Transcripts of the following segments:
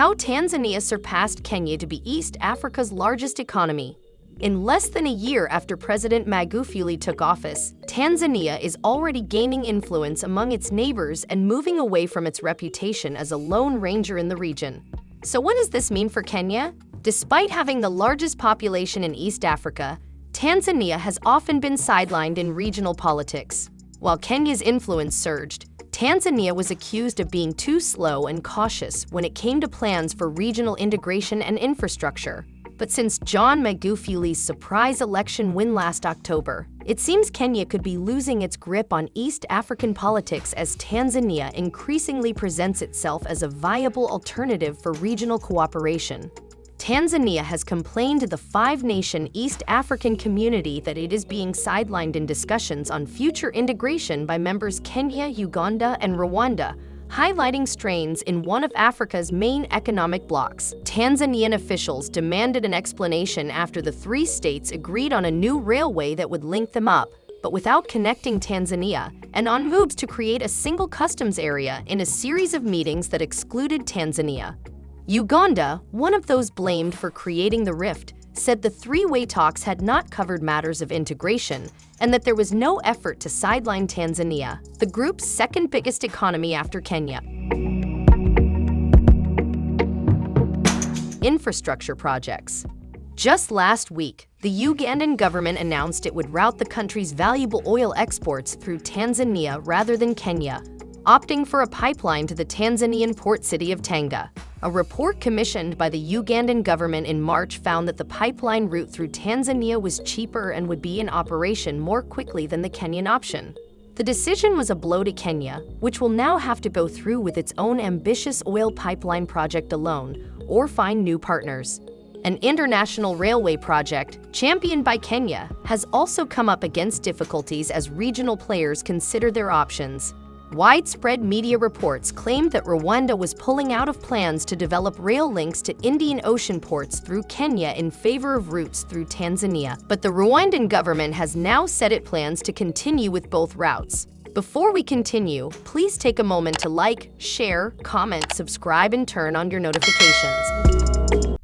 How Tanzania surpassed Kenya to be East Africa's largest economy. In less than a year after President Magufuli took office, Tanzania is already gaining influence among its neighbors and moving away from its reputation as a lone ranger in the region. So what does this mean for Kenya? Despite having the largest population in East Africa, Tanzania has often been sidelined in regional politics. While Kenya's influence surged, Tanzania was accused of being too slow and cautious when it came to plans for regional integration and infrastructure. But since John Magufuli's surprise election win last October, it seems Kenya could be losing its grip on East African politics as Tanzania increasingly presents itself as a viable alternative for regional cooperation. Tanzania has complained to the five-nation East African community that it is being sidelined in discussions on future integration by members Kenya, Uganda, and Rwanda, highlighting strains in one of Africa's main economic blocs. Tanzanian officials demanded an explanation after the three states agreed on a new railway that would link them up, but without connecting Tanzania, and on moves to create a single customs area in a series of meetings that excluded Tanzania. Uganda, one of those blamed for creating the rift, said the three-way talks had not covered matters of integration and that there was no effort to sideline Tanzania, the group's second biggest economy after Kenya. Infrastructure projects. Just last week, the Ugandan government announced it would route the country's valuable oil exports through Tanzania rather than Kenya, opting for a pipeline to the Tanzanian port city of Tanga. A report commissioned by the Ugandan government in March found that the pipeline route through Tanzania was cheaper and would be in operation more quickly than the Kenyan option. The decision was a blow to Kenya, which will now have to go through with its own ambitious oil pipeline project alone or find new partners. An international railway project, championed by Kenya, has also come up against difficulties as regional players consider their options. Widespread media reports claimed that Rwanda was pulling out of plans to develop rail links to Indian Ocean ports through Kenya in favor of routes through Tanzania. But the Rwandan government has now said it plans to continue with both routes. Before we continue, please take a moment to like, share, comment, subscribe, and turn on your notifications.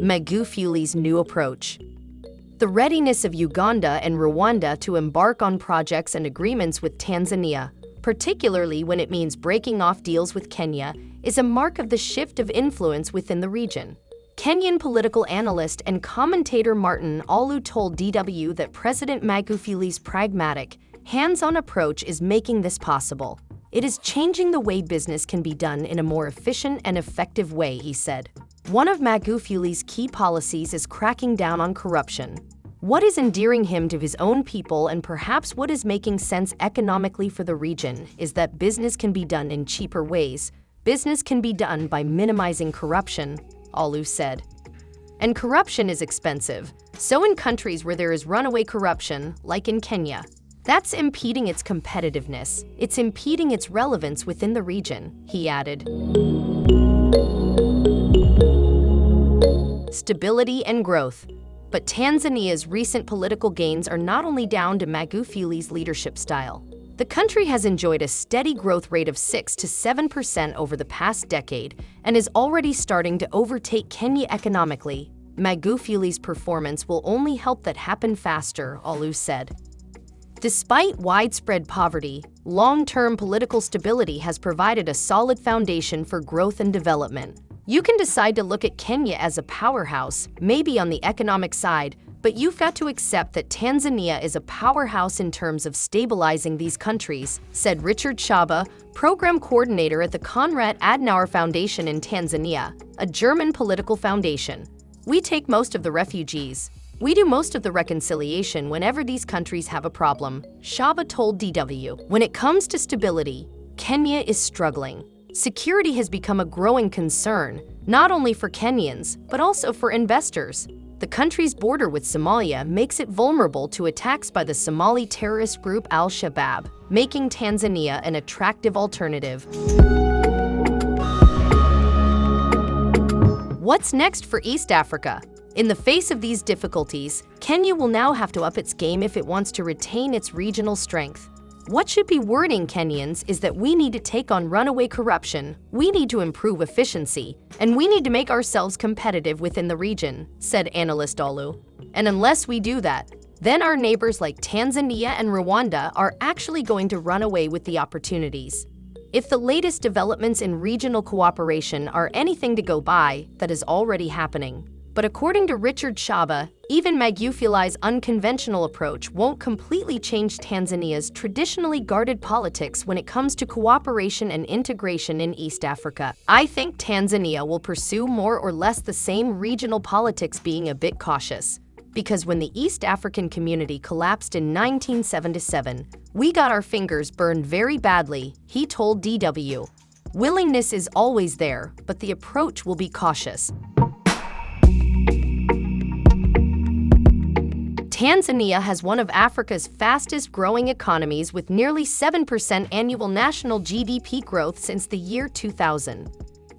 Magufuli's new approach. The readiness of Uganda and Rwanda to embark on projects and agreements with Tanzania, particularly when it means breaking off deals with Kenya, is a mark of the shift of influence within the region. Kenyan political analyst and commentator Martin Oloo told DW that President Magufuli's pragmatic, hands-on approach is making this possible. It is changing the way business can be done in a more efficient and effective way, he said. One of Magufuli's key policies is cracking down on corruption. What is endearing him to his own people and perhaps what is making sense economically for the region is that business can be done in cheaper ways. Business can be done by minimizing corruption, Oloo said. And corruption is expensive. So in countries where there is runaway corruption, like in Kenya, that's impeding its competitiveness. It's impeding its relevance within the region, he added. Stability and growth. But Tanzania's recent political gains are not only down to Magufuli's leadership style. The country has enjoyed a steady growth rate of 6 to 7% over the past decade and is already starting to overtake Kenya economically. Magufuli's performance will only help that happen faster, Oloo said. Despite widespread poverty, long-term political stability has provided a solid foundation for growth and development. You can decide to look at Kenya as a powerhouse, maybe on the economic side, but you've got to accept that Tanzania is a powerhouse in terms of stabilizing these countries, said Richard Shaba, program coordinator at the Konrad Adenauer Foundation in Tanzania, a German political foundation. We take most of the refugees. We do most of the reconciliation whenever these countries have a problem, Shaba told DW. When it comes to stability, Kenya is struggling security has become a growing concern, not only for Kenyans, but also for investors. The country's border with Somalia makes it vulnerable to attacks by the Somali terrorist group al-Shabaab, making Tanzania an attractive alternative. What's next for East Africa? In the face of these difficulties, Kenya will now have to up its game if it wants to retain its regional strength. What should be worrying Kenyans is that we need to take on runaway corruption, we need to improve efficiency, and we need to make ourselves competitive within the region, said analyst Oloo. And unless we do that, then our neighbors like Tanzania and Rwanda are actually going to run away with the opportunities. If the latest developments in regional cooperation are anything to go by, that is already happening. But according to Richard Shaba, even Magufuli's unconventional approach won't completely change Tanzania's traditionally guarded politics when it comes to cooperation and integration in East Africa. I think Tanzania will pursue more or less the same regional politics being a bit cautious. Because when the East African community collapsed in 1977, we got our fingers burned very badly, he told DW. Willingness is always there, but the approach will be cautious. Tanzania has one of Africa's fastest growing economies with nearly 7% annual national GDP growth since the year 2000.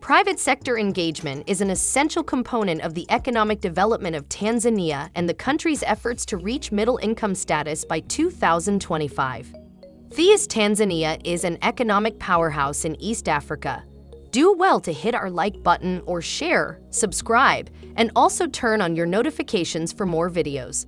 Private sector engagement is an essential component of the economic development of Tanzania and the country's efforts to reach middle income status by 2025. Theus Tanzania is an economic powerhouse in East Africa. Do well to hit our like button or share, subscribe, and also turn on your notifications for more videos.